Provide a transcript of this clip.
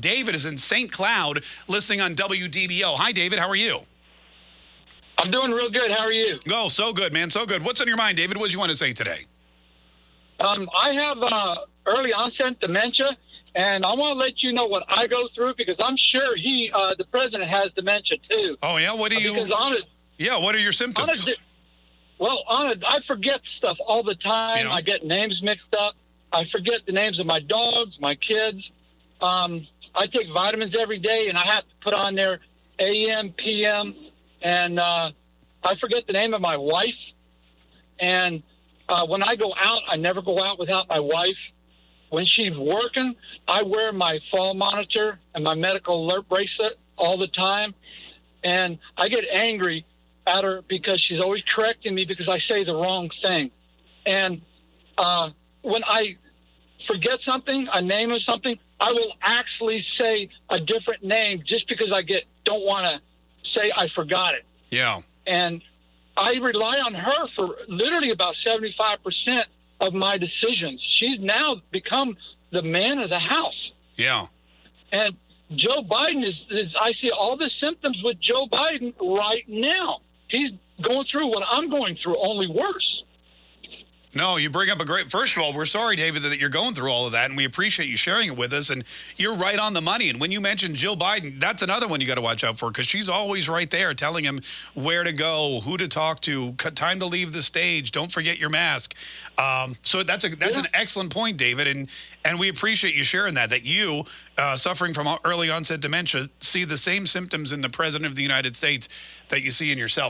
David is in St. Cloud listening on WDBO. Hi, David. How are you? I'm doing real good. How are you? Oh, so good, man. So good. What's on your mind, David? What do you want to say today? Um, I have uh, early onset dementia, and I want to let you know what I go through because I'm sure he, uh, the president, has dementia too. Oh, yeah? What do you... Because on a, yeah, what are your on a, symptoms? well, on a, I forget stuff all the time. You know? I get names mixed up. I forget the names of my dogs, my kids. Um, I take vitamins every day, and I have to put on there AM, PM, and uh, I forget the name of my wife. And uh, when I go out, I never go out without my wife. When she's working, I wear my fall monitor and my medical alert bracelet all the time. And I get angry at her because she's always correcting me because I say the wrong thing. And uh, when I forget something, a name of something, I will actually say a different name just because I get don't want to say I forgot it. Yeah. And I rely on her for literally about 75% of my decisions. She's now become the man of the house. Yeah. And Joe Biden is, is I see all the symptoms with Joe Biden right now. He's going through what I'm going through, only worse. No, you bring up a great. First of all, we're sorry, David, that you're going through all of that, and we appreciate you sharing it with us. And you're right on the money. And when you mentioned Jill Biden, that's another one you got to watch out for because she's always right there, telling him where to go, who to talk to, time to leave the stage. Don't forget your mask. Um, so that's a that's Yeah. an excellent point, David, and and we appreciate you sharing that. That you, uh, suffering from early onset dementia, see the same symptoms in the president of the United States that you see in yourself.